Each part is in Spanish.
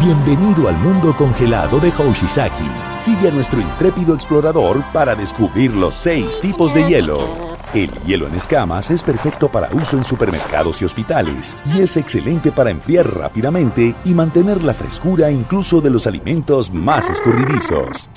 Bienvenido al mundo congelado de Hoshizaki. Sigue a nuestro intrépido explorador para descubrir los seis tipos de hielo. El hielo en escamas es perfecto para uso en supermercados y hospitales y es excelente para enfriar rápidamente y mantener la frescura incluso de los alimentos más escurridizos.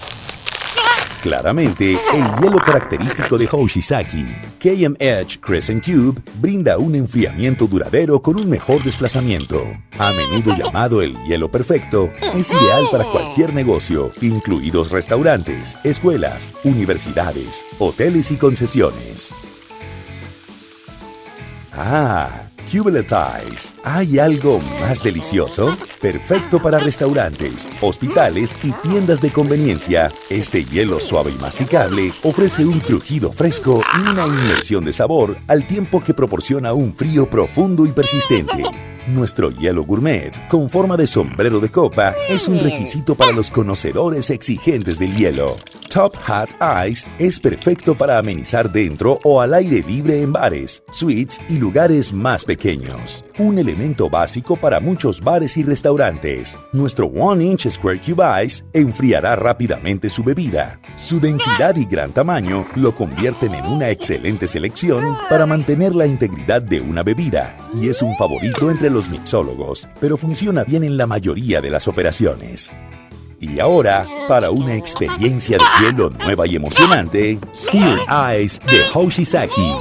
Claramente, el hielo característico de Hoshizaki, KM Edge Crescent Cube, brinda un enfriamiento duradero con un mejor desplazamiento. A menudo llamado el hielo perfecto, es ideal para cualquier negocio, incluidos restaurantes, escuelas, universidades, hoteles y concesiones. Ah, Cubeletize. ¿Hay algo más delicioso? Perfecto para restaurantes, hospitales y tiendas de conveniencia. Este hielo suave y masticable ofrece un crujido fresco y una inmersión de sabor al tiempo que proporciona un frío profundo y persistente. Nuestro hielo gourmet, con forma de sombrero de copa, es un requisito para los conocedores exigentes del hielo. Top Hat Ice es perfecto para amenizar dentro o al aire libre en bares, suites y lugares más pequeños. Un elemento básico para muchos bares y restaurantes. Nuestro One Inch Square Cube Ice enfriará rápidamente su bebida. Su densidad y gran tamaño lo convierten en una excelente selección para mantener la integridad de una bebida y es un favorito entre los mixólogos, pero funciona bien en la mayoría de las operaciones. Y ahora, para una experiencia de hielo nueva y emocionante, Sphere Eyes de Hoshizaki.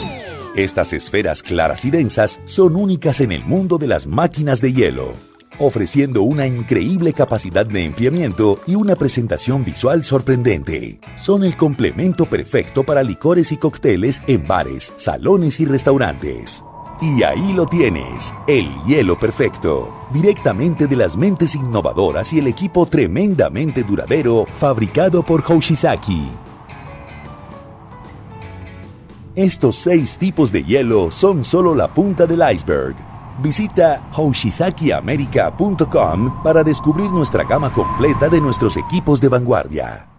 Estas esferas claras y densas son únicas en el mundo de las máquinas de hielo, ofreciendo una increíble capacidad de enfriamiento y una presentación visual sorprendente. Son el complemento perfecto para licores y cócteles en bares, salones y restaurantes. Y ahí lo tienes, el hielo perfecto, directamente de las mentes innovadoras y el equipo tremendamente duradero fabricado por Hoshizaki. Estos seis tipos de hielo son solo la punta del iceberg. Visita hoshizakiamerica.com para descubrir nuestra gama completa de nuestros equipos de vanguardia.